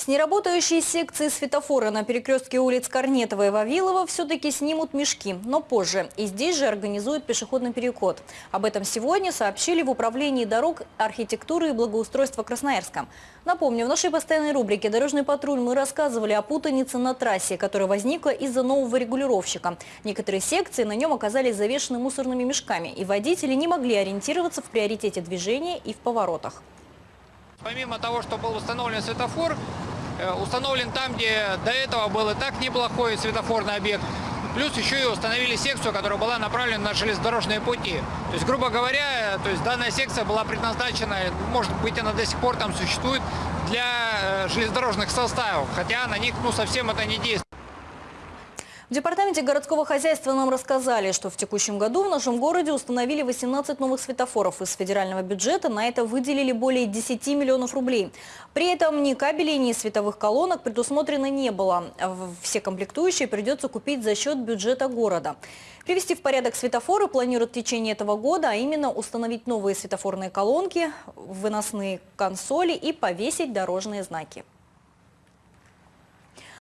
С неработающей секции светофора на перекрестке улиц Корнетова и Вавилова все-таки снимут мешки, но позже. И здесь же организуют пешеходный переход. Об этом сегодня сообщили в Управлении дорог, архитектуры и благоустройства Красноярска. Напомню, в нашей постоянной рубрике «Дорожный патруль» мы рассказывали о путанице на трассе, которая возникла из-за нового регулировщика. Некоторые секции на нем оказались завешены мусорными мешками, и водители не могли ориентироваться в приоритете движения и в поворотах. Помимо того, что был установлен светофор, установлен там, где до этого был и так неплохой светофорный объект. Плюс еще и установили секцию, которая была направлена на железнодорожные пути. То есть, грубо говоря, то есть данная секция была предназначена, может быть, она до сих пор там существует, для э, железнодорожных составов, хотя на них ну, совсем это не действует. В Департаменте городского хозяйства нам рассказали, что в текущем году в нашем городе установили 18 новых светофоров. Из федерального бюджета на это выделили более 10 миллионов рублей. При этом ни кабелей, ни световых колонок предусмотрено не было. Все комплектующие придется купить за счет бюджета города. Привести в порядок светофоры планируют в течение этого года, а именно установить новые светофорные колонки, выносные консоли и повесить дорожные знаки.